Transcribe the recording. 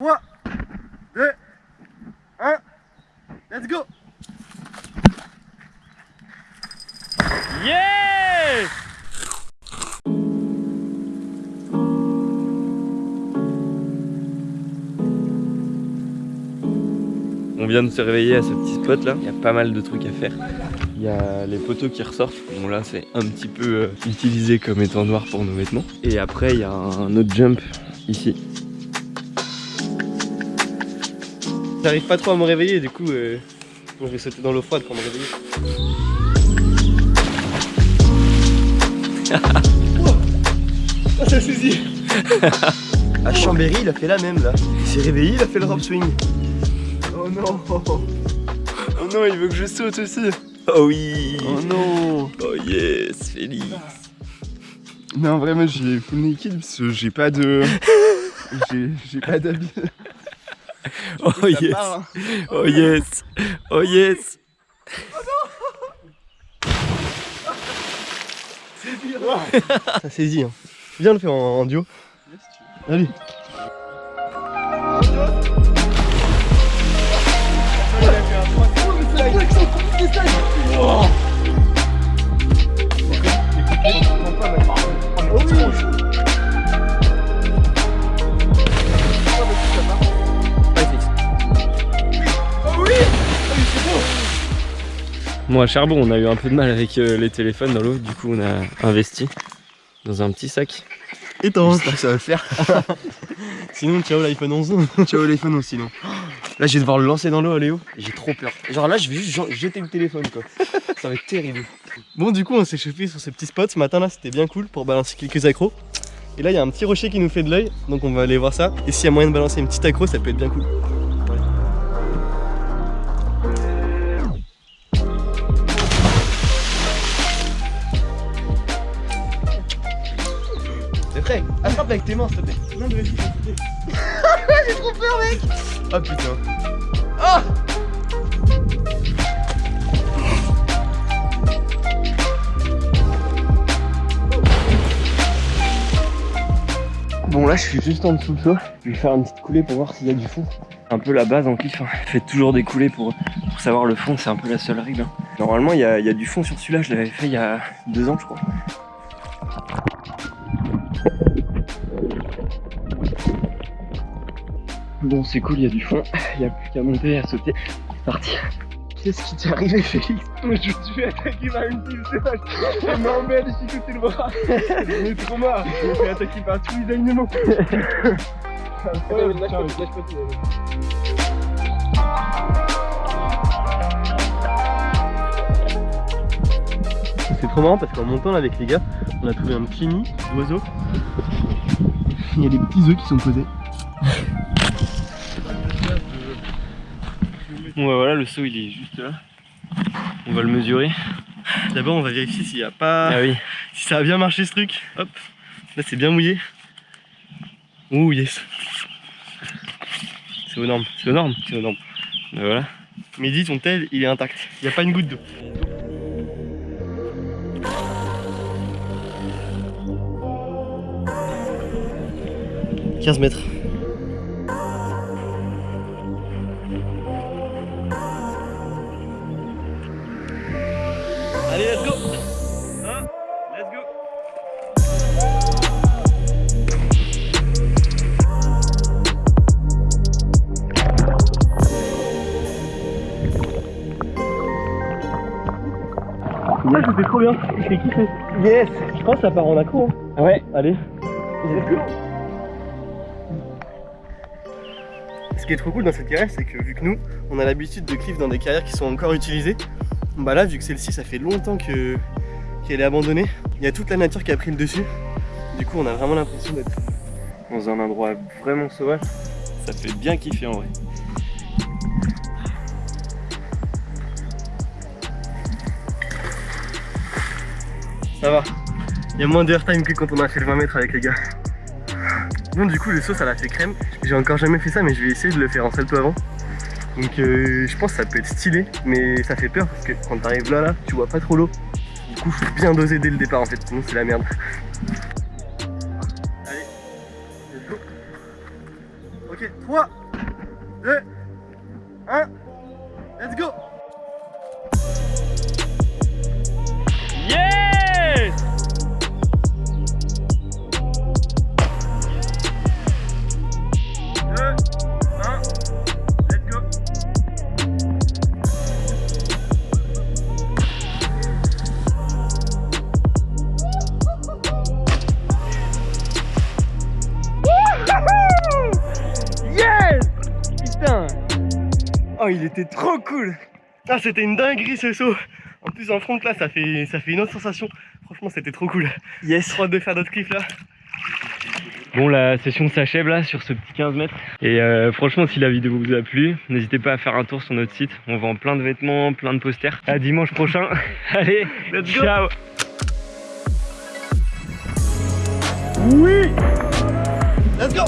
3, 2, 1, let's go Yeah On vient de se réveiller à ce petit spot là, il y a pas mal de trucs à faire. Il y a les poteaux qui ressortent, bon là c'est un petit peu euh, utilisé comme étant noir pour nos vêtements. Et après il y a un autre jump ici. J'arrive pas trop à me réveiller du coup euh, je vais sauter dans l'eau froide pour me réveiller. Ah ça saisit À Chambéry il a fait la même là. Il s'est réveillé, il a fait le drop swing. Oh non Oh non il veut que je saute aussi Oh oui Oh non Oh yes Félix Non, vraiment, j'ai full naked parce que j'ai pas de. j'ai j'ai pas d'habit. Oh yes hein. Oh yes Oh yes Ça saisit hein. Viens le faire en, en duo. Allez. Moi à Charbon on a eu un peu de mal avec euh, les téléphones dans l'eau, du coup on a investi dans un petit sac. Étanche. J'espère que ça va le faire. Sinon, ciao l'iPhone 11. Ciao l'iPhone aussi, non Là, je vais devoir le lancer dans l'eau Léo. J'ai trop peur. Genre là, je vais juste jeter le téléphone quoi. Ça va être terrible. Bon, du coup, on s'est chauffé sur ce petit spot. Ce matin là, c'était bien cool pour balancer quelques accros. Et là, il y a un petit rocher qui nous fait de l'œil. Donc, on va aller voir ça. Et s'il y a moyen de balancer une petite accro, ça peut être bien cool. Prêt Attrape avec tes mains, s'il te plaît. Non, mais vas-y. J'ai trop peur, mec Oh putain. Bon là je suis juste en dessous de ça. Je vais faire une petite coulée pour voir s'il y a du fond. Un peu la base en kiff, hein. faites toujours des coulées pour, pour savoir le fond, c'est un peu la seule règle. hein. Normalement il y a, il y a du fond sur celui-là, je l'avais fait il y a deux ans je crois. Bon c'est cool, il y a du fond, il n'y a plus qu'à monter et à sauter. C'est parti. Qu'est-ce qui t'est arrivé Félix Moi je me suis attaqué par une pile de vache. Elle m'a emmêlé ici côté le bras. J'en ai trop marre. Je me suis attaqué par tous les animaux. Incroyable, lâche pas, lâche pas tout. C'est trop marrant parce qu'en montant là avec les gars, on a trouvé un petit nid d'oiseaux. Il y a des petits œufs qui sont posés. Bon bah voilà, le saut il est juste là. On va le mesurer. D'abord on va vérifier s'il n'y a pas. Ah oui. Si ça a bien marché ce truc. Hop. Là c'est bien mouillé. Ouh yes. C'est aux normes. C'est aux normes. C'est aux normes. Bah voilà. Mehdi, ton tel il est intact. Il n'y a pas une goutte d'eau. « 15 mètres. Allez, let's go Hein Let's go Là, c'était trop bien. J'ai kiffé. Yes Je pense que ça part en accro. hein. Ouais. Allez. Ce qui est trop cool dans cette carrière, c'est que vu que nous, on a l'habitude de cliff dans des carrières qui sont encore utilisées, bah là, vu que celle-ci, ça fait longtemps que qu'elle est abandonnée, il y a toute la nature qui a pris le dessus. Du coup, on a vraiment l'impression d'être Dans un endroit vraiment sauvage. Ça fait bien kiffer en vrai. Ça va. Il y a moins d'airtime que quand on a fait le 20 mètres avec les gars. Bon du coup le saut ça l'a fait crème. J'ai encore jamais fait ça mais je vais essayer de le faire en salto avant. Donc euh, je pense que ça peut être stylé mais ça fait peur parce que quand t'arrives là là tu vois pas trop l'eau. Du coup faut bien doser dès le départ en fait sinon c'est la merde. Allez, let's go. Ok, 3, 2, Il était trop cool. Ah c'était une dinguerie ce saut. En plus en front là ça fait, ça fait une autre sensation. Franchement c'était trop cool. Yes. Trop hâte de faire d'autres cliffs là. Bon la session s'achève là sur ce petit 15 mètres. Et euh, franchement si la vidéo vous a plu n'hésitez pas à faire un tour sur notre site. On vend plein de vêtements plein de posters. À dimanche prochain. Allez Let's go. ciao. Oui. Let's go